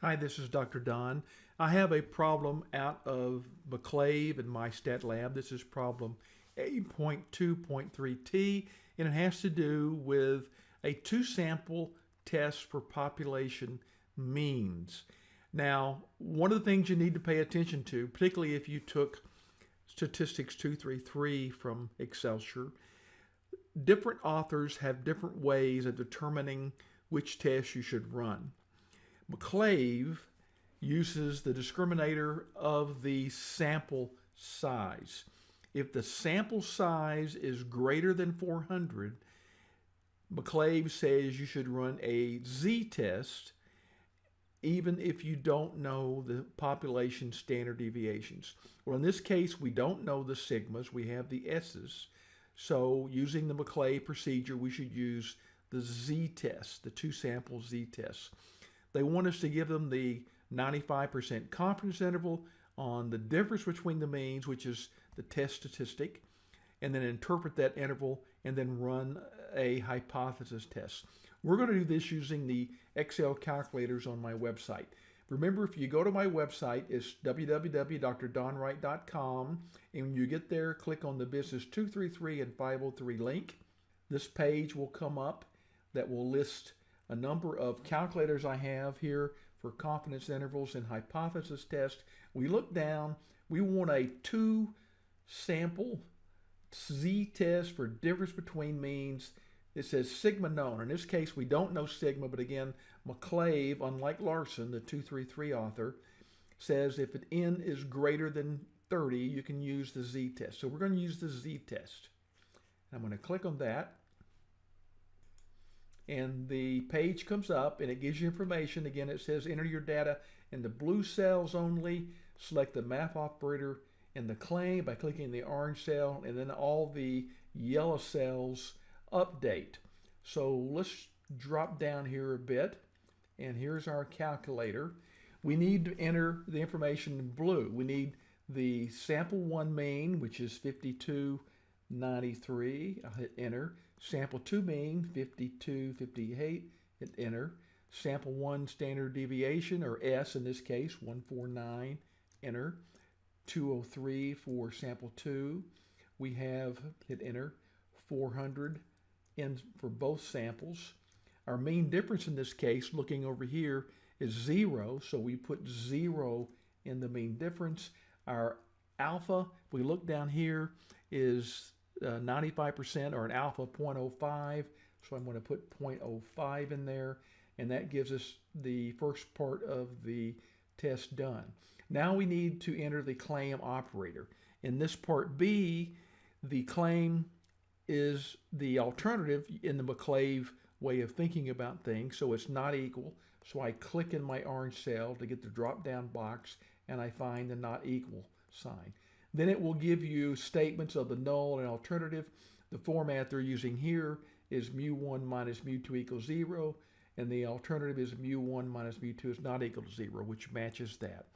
Hi, this is Dr. Don. I have a problem out of McClave and my stat lab. This is problem 8.2.3t, and it has to do with a two sample test for population means. Now, one of the things you need to pay attention to, particularly if you took statistics 233 from Excelsior, different authors have different ways of determining which test you should run. McClave uses the discriminator of the sample size. If the sample size is greater than 400, McClave says you should run a z-test even if you don't know the population standard deviations. Well, in this case, we don't know the sigmas, we have the s's. So using the McClave procedure, we should use the z-test, the two sample z-test. They want us to give them the 95% confidence interval on the difference between the means, which is the test statistic, and then interpret that interval and then run a hypothesis test. We're going to do this using the Excel calculators on my website. Remember, if you go to my website, it's www.drdonwright.com, and when you get there, click on the Business 233 and 503 link. This page will come up that will list a number of calculators I have here for confidence intervals and hypothesis test. We look down, we want a two sample z-test for difference between means. It says sigma known. In this case, we don't know sigma, but again, McClave, unlike Larson, the 233 author, says if n is greater than 30, you can use the z-test. So we're going to use the z-test. I'm going to click on that. And the page comes up and it gives you information. Again, it says enter your data in the blue cells only. Select the math operator in the claim by clicking the orange cell and then all the yellow cells update. So let's drop down here a bit and here's our calculator. We need to enter the information in blue. We need the sample one mean, which is 5293. I'll hit enter. Sample two mean, 5258. Hit enter. Sample one standard deviation, or S in this case, 149. Enter. 203 for sample two. We have, hit enter, 400 in for both samples. Our mean difference in this case, looking over here, is zero, so we put zero in the mean difference. Our alpha, if we look down here, is 95% uh, or an alpha 0.05, so I'm going to put 0.05 in there, and that gives us the first part of the test done. Now we need to enter the claim operator. In this part B, the claim is the alternative in the McClave way of thinking about things, so it's not equal. So I click in my orange cell to get the drop-down box, and I find the not equal sign. Then it will give you statements of the null and alternative. The format they're using here is mu1 minus mu2 equals 0, and the alternative is mu1 minus mu2 is not equal to 0, which matches that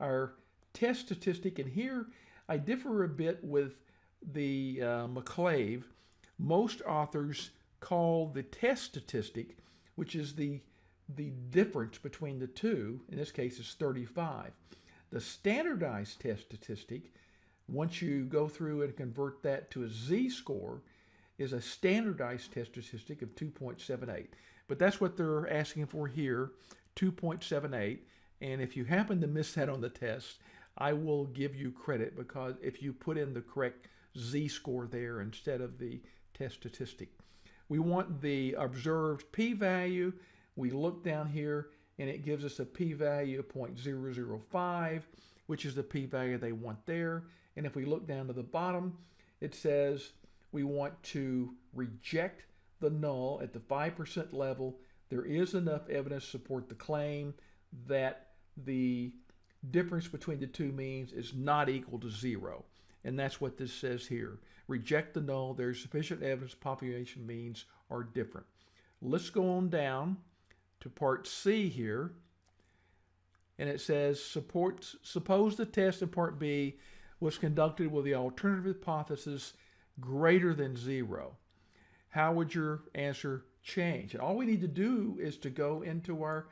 our test statistic. And here I differ a bit with the uh, McClave. Most authors call the test statistic, which is the, the difference between the two, in this case is 35. The standardized test statistic, once you go through and convert that to a z-score, is a standardized test statistic of 2.78. But that's what they're asking for here, 2.78. And if you happen to miss that on the test, I will give you credit because if you put in the correct z-score there instead of the test statistic. We want the observed p-value. We look down here and it gives us a p-value of 0.005, which is the p-value they want there. And if we look down to the bottom, it says we want to reject the null at the 5% level. There is enough evidence to support the claim that the difference between the two means is not equal to zero. And that's what this says here. Reject the null. There's sufficient evidence population means are different. Let's go on down to part C here. And it says, support, suppose the test in part B was conducted with the alternative hypothesis greater than zero. How would your answer change? And all we need to do is to go into our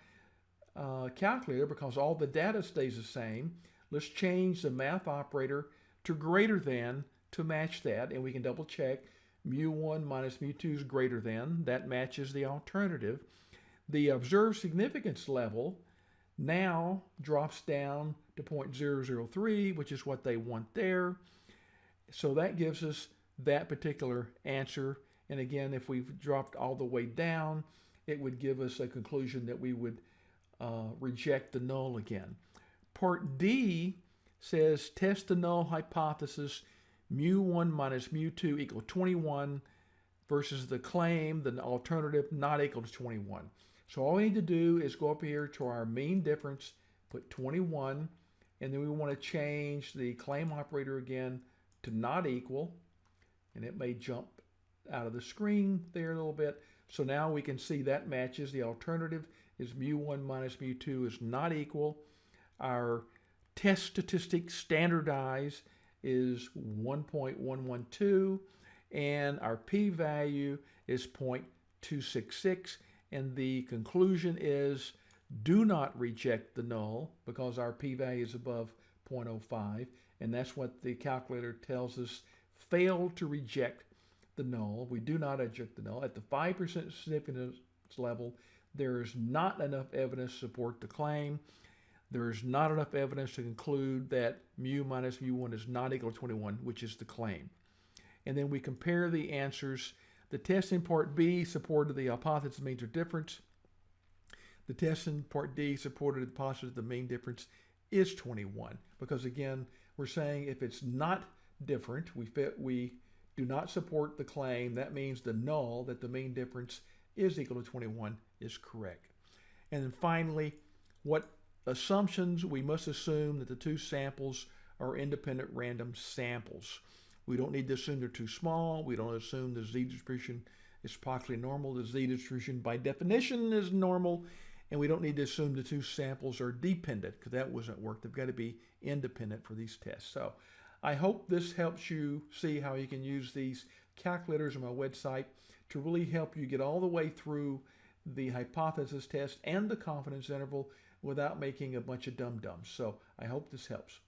uh, calculator because all the data stays the same. Let's change the math operator to greater than to match that, and we can double check mu1 minus mu2 is greater than. That matches the alternative. The observed significance level now drops down to 0.003, which is what they want there. So that gives us that particular answer. And again, if we've dropped all the way down, it would give us a conclusion that we would uh, reject the null again. Part D says test the null hypothesis mu1 minus mu2 equal 21 versus the claim, the alternative not equal to 21. So all we need to do is go up here to our mean difference, put 21, and then we want to change the claim operator again to not equal, and it may jump out of the screen there a little bit. So now we can see that matches. The alternative is mu1 minus mu2 is not equal. Our test statistic standardized is 1.112 and our p-value is 0.266 and the conclusion is do not reject the null because our p-value is above 0.05 and that's what the calculator tells us fail to reject the null. We do not reject the null. At the 5% significance level, there is not enough evidence to support the claim. There is not enough evidence to conclude that mu minus mu1 is not equal to 21, which is the claim. And then we compare the answers. The test in part B supported the hypothesis means of difference. The test in part D supported the hypothesis the mean difference is 21 because again, we're saying if it's not different, we fit, we do not support the claim, that means the null that the mean difference is equal to 21 is correct. And then finally, what assumptions, we must assume that the two samples are independent random samples. We don't need to assume they're too small. We don't assume the z-distribution is approximately normal. The z-distribution by definition is normal. And we don't need to assume the two samples are dependent because that wasn't work. They've got to be independent for these tests. So I hope this helps you see how you can use these calculators on my website to really help you get all the way through the hypothesis test and the confidence interval without making a bunch of dum-dums. So I hope this helps.